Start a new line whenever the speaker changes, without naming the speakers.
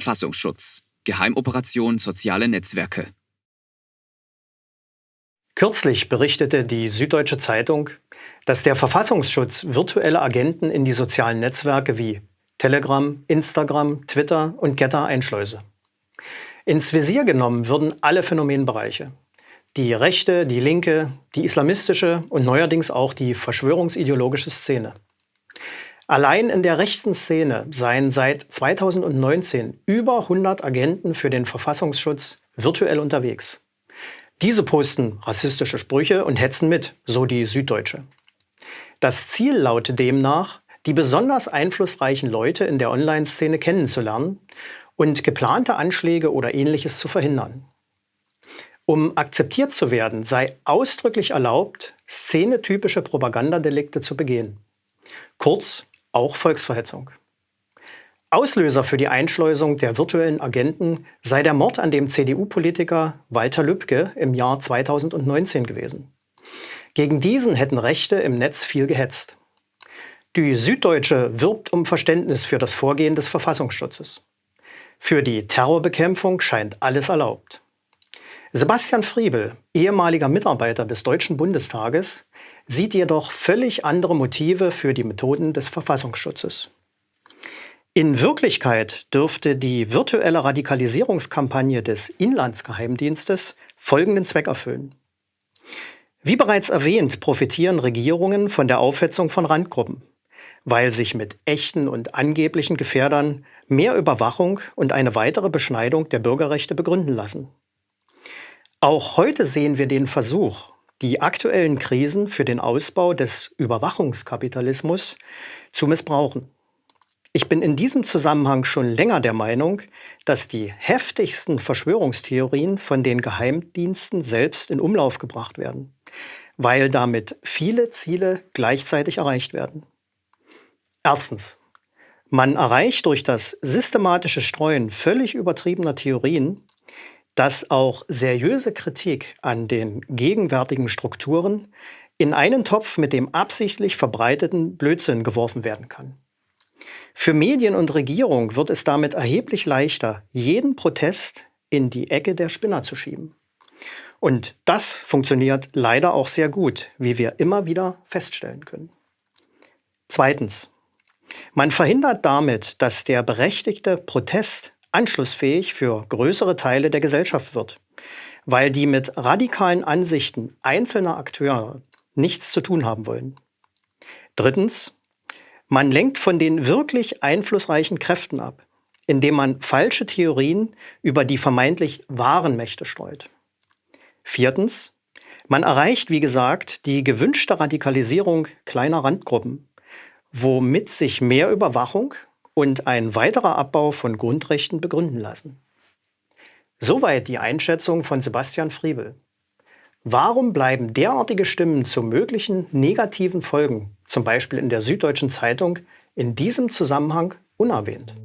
Verfassungsschutz. Geheimoperation Soziale Netzwerke.
Kürzlich berichtete die Süddeutsche Zeitung, dass der Verfassungsschutz virtuelle Agenten in die sozialen Netzwerke wie Telegram, Instagram, Twitter und Getter einschleuse. Ins Visier genommen würden alle Phänomenbereiche. Die rechte, die linke, die islamistische und neuerdings auch die verschwörungsideologische Szene. Allein in der rechten Szene seien seit 2019 über 100 Agenten für den Verfassungsschutz virtuell unterwegs. Diese posten rassistische Sprüche und hetzen mit, so die Süddeutsche. Das Ziel lautet demnach, die besonders einflussreichen Leute in der Online-Szene kennenzulernen und geplante Anschläge oder ähnliches zu verhindern. Um akzeptiert zu werden, sei ausdrücklich erlaubt, szenetypische Propagandadelikte zu begehen. Kurz auch Volksverhetzung. Auslöser für die Einschleusung der virtuellen Agenten sei der Mord an dem CDU-Politiker Walter Lübcke im Jahr 2019 gewesen. Gegen diesen hätten Rechte im Netz viel gehetzt. Die Süddeutsche wirbt um Verständnis für das Vorgehen des Verfassungsschutzes. Für die Terrorbekämpfung scheint alles erlaubt. Sebastian Friebel, ehemaliger Mitarbeiter des Deutschen Bundestages, sieht jedoch völlig andere Motive für die Methoden des Verfassungsschutzes. In Wirklichkeit dürfte die virtuelle Radikalisierungskampagne des Inlandsgeheimdienstes folgenden Zweck erfüllen. Wie bereits erwähnt, profitieren Regierungen von der Aufhetzung von Randgruppen, weil sich mit echten und angeblichen Gefährdern mehr Überwachung und eine weitere Beschneidung der Bürgerrechte begründen lassen. Auch heute sehen wir den Versuch, die aktuellen Krisen für den Ausbau des Überwachungskapitalismus zu missbrauchen. Ich bin in diesem Zusammenhang schon länger der Meinung, dass die heftigsten Verschwörungstheorien von den Geheimdiensten selbst in Umlauf gebracht werden, weil damit viele Ziele gleichzeitig erreicht werden. Erstens. Man erreicht durch das systematische Streuen völlig übertriebener Theorien, dass auch seriöse Kritik an den gegenwärtigen Strukturen in einen Topf mit dem absichtlich verbreiteten Blödsinn geworfen werden kann. Für Medien und Regierung wird es damit erheblich leichter, jeden Protest in die Ecke der Spinner zu schieben. Und das funktioniert leider auch sehr gut, wie wir immer wieder feststellen können. Zweitens. Man verhindert damit, dass der berechtigte Protest anschlussfähig für größere Teile der Gesellschaft wird, weil die mit radikalen Ansichten einzelner Akteure nichts zu tun haben wollen. Drittens. Man lenkt von den wirklich einflussreichen Kräften ab, indem man falsche Theorien über die vermeintlich wahren Mächte streut. Viertens. Man erreicht, wie gesagt, die gewünschte Radikalisierung kleiner Randgruppen, womit sich mehr Überwachung und ein weiterer Abbau von Grundrechten begründen lassen. Soweit die Einschätzung von Sebastian Friebel. Warum bleiben derartige Stimmen zu möglichen negativen Folgen, zum Beispiel in der Süddeutschen Zeitung, in diesem Zusammenhang unerwähnt?